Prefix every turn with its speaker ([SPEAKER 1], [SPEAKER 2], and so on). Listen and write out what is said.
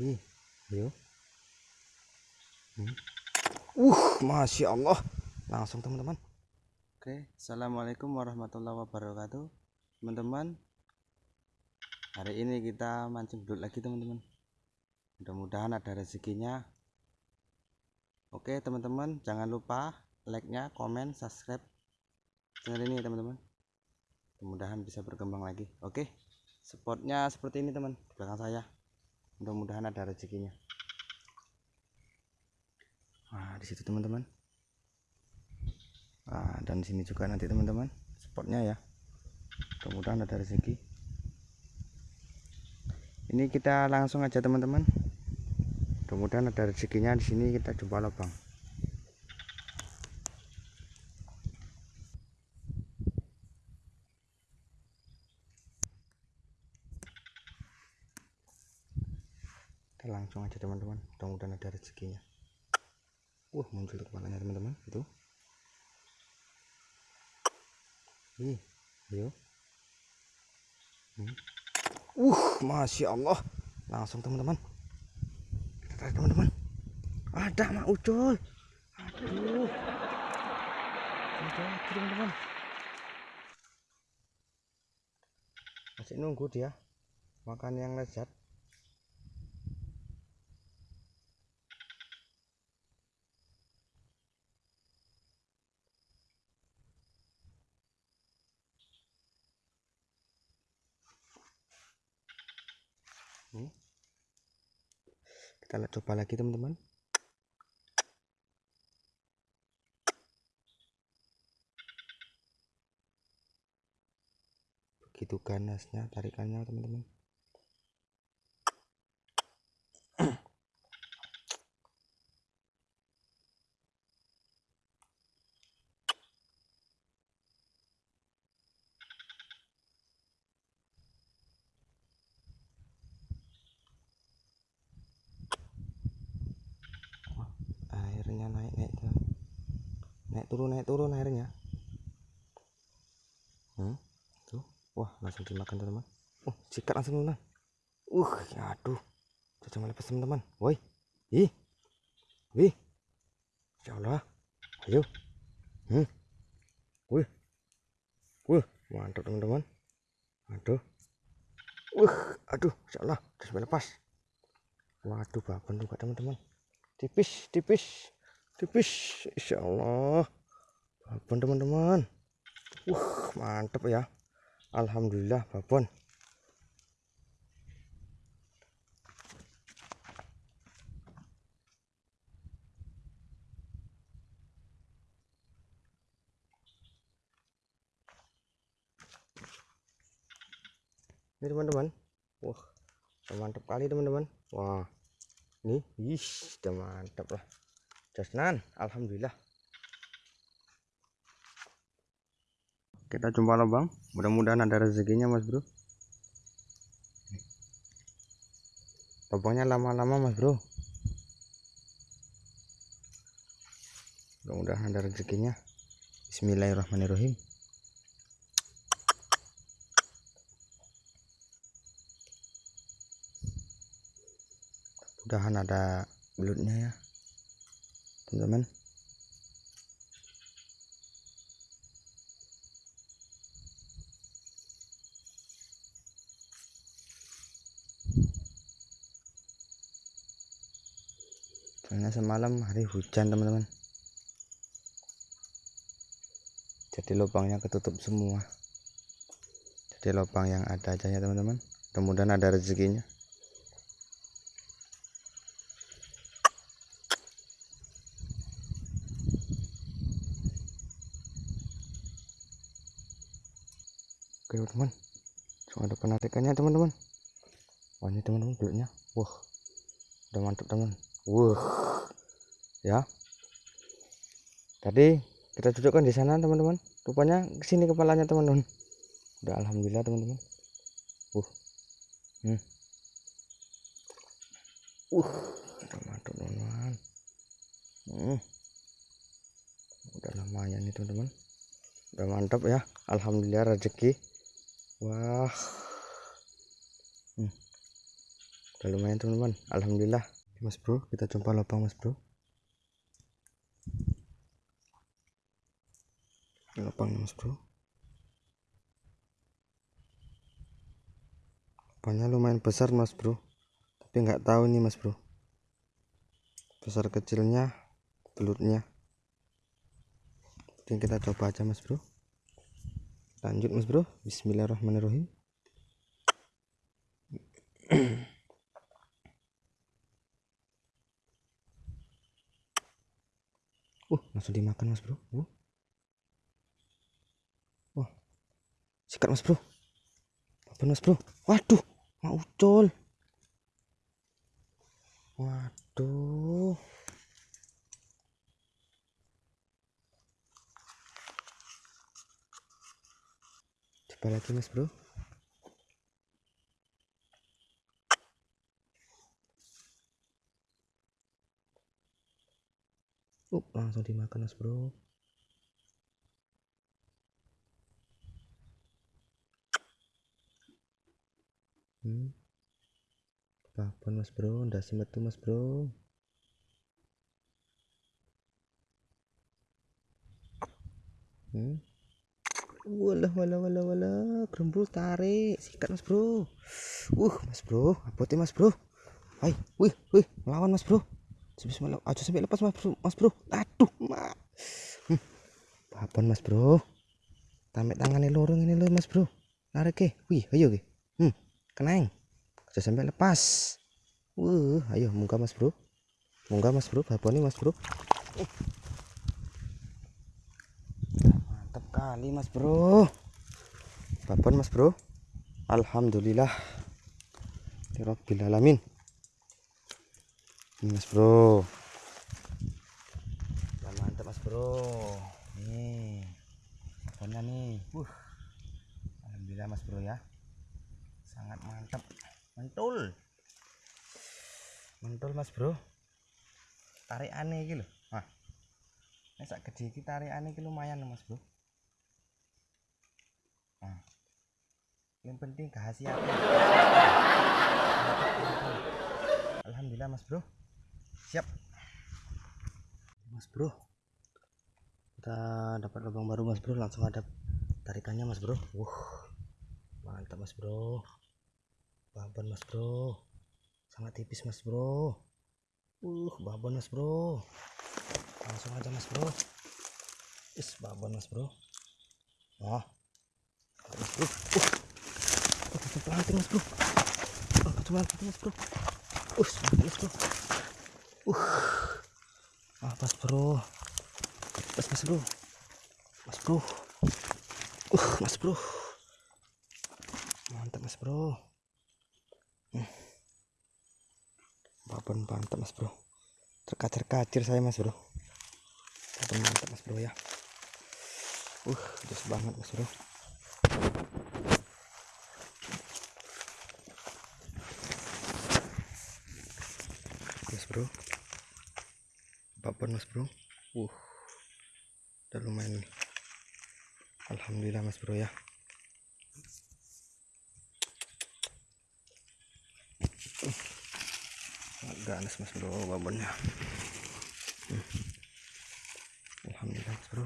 [SPEAKER 1] Ih, ayo. Hmm. Uh, masya Allah, langsung teman-teman. Oke, assalamualaikum warahmatullahi wabarakatuh, teman-teman. Hari ini kita mancing belut lagi teman-teman. Mudah-mudahan ada rezekinya. Oke teman-teman, jangan lupa like-nya, komen, subscribe channel ini teman-teman. Mudah-mudahan bisa berkembang lagi. Oke, spotnya seperti ini teman, di belakang saya mudah-mudahan ada rezekinya. Nah di situ teman-teman. Nah, dan sini juga nanti teman-teman spotnya ya. Mudah-mudahan ada rezeki. Ini kita langsung aja teman-teman. Mudah-mudahan ada rezekinya. Di sini kita coba lubang kita langsung aja teman-teman. Mudah-mudahan ada rezekinya. Wah muncul kepalanya teman-teman. Itu. Ih ayo. Hmm. uh masya Allah. Langsung teman-teman. Kita teman-teman. Ada mak ucul. Aduh. Teman-teman. Masih nunggu dia makan yang lezat kita coba lagi teman-teman. Begitu ganasnya tarikannya teman-teman turun naik turun airnya hmm, tuh. Wah langsung dimakan teman-teman. Uh sikat langsung teman uh aduh. Caca melepas teman-teman. Woi. Ih. Wih. Insyaallah ayo. Hmm. Wih. Wih mantap teman-teman. Aduh. Uh aduh. Insyaallah sudah melepas waduh babon juga teman-teman. Tipis tipis tipis insyaallah. Babon teman-teman. Uh mantep ya. Alhamdulillah babon. Ini teman-teman. Wah mantap kali teman-teman. Wah ini ih sudah mantap lah jasnan Alhamdulillah. Kita jumpa lubang mudah-mudahan ada rezekinya mas bro. Lubangnya lama-lama mas bro. Mudah-mudahan ada rezekinya. Bismillahirrahmanirrahim. Mudahan ada belutnya ya teman-teman soalnya semalam hari hujan teman-teman. Jadi lubangnya ketutup semua. Jadi lubang yang ada aja ya teman-teman. Mudah-mudahan ada rezekinya oke teman-teman ada penarikannya teman-teman wah ini teman-teman belutnya wah udah mantap teman Wah, ya. Tadi kita cocokkan di sana teman-teman. Rupanya ke sini kepalanya teman-teman. Udah alhamdulillah teman-teman. Uh, hmm. Uh, udah mantap teman-teman. Hmm. Udah lumayan nih teman-teman. Udah mantap ya. Alhamdulillah rezeki. Wah. Hmm. udah lumayan teman-teman. Alhamdulillah. Mas bro kita coba lubang mas bro. Lubang mas bro. Lubangnya lumayan besar mas bro. Tapi nggak tahu nih mas bro. Besar kecilnya belutnya Jadi kita coba aja mas bro lanjut mas bro. Bismillahirrahmanirrahim. Uh langsung dimakan mas bro. Uh. wah. Sikat mas bro. Apa mas bro? Waduh mau ucol waduh coba lagi mas bro uh, langsung dimakan mas bro hmm. babon mas bro ndak metu mas bro hmm. Walah walah walah walah gerembul tarik sikat mas bro uh mas bro abote mas bro hai wih wih melawan mas bro aja sampai lepas mas bro mas bro aduh mak hmm. babon mas bro tamek tangannya lorong ini loh mas bro narik ke wih ayo ke hmm kenang aja sampai lepas Wuh, ayo munggah mas bro munggah mas bro babonnya mas bro uh. Mantap kali mas bro. Babon mas bro? Alhamdulillah. Rabbil alamin. Ini mas bro. Ya, mantap mas bro. Nih babonnya nih? Uh Alhamdulillah mas bro ya. Sangat mantap. Mantul mantul mas bro. Tarik aneh gitu nah ini sak gede iki tarik aneh lumayan mas bro yang penting khasiatnya Alhamdulillah mas bro siap mas bro kita dapat lubang baru mas bro langsung ada tarikannya mas bro uh mantap mas bro babon mas bro sangat tipis mas bro uh babon mas bro langsung aja mas bro is babon mas bro oh mas bro uh pelanting mas bro. Oh, pelanting mas bro. Uh mas bro. Uh pas bro. Pas mas bro. Mas bro. Uh mas bro. Mantap mas bro. Hmm. mantap mas bro. Terkacir-kacir saya mas bro. Mantap mas bro ya. Uh jos banget mas bro bro. Babon mas bro. Uh. Udah lumayan. Nih Alhamdulillah mas bro ya. Ganas mas bro babonnya hmm. Alhamdulillah mas bro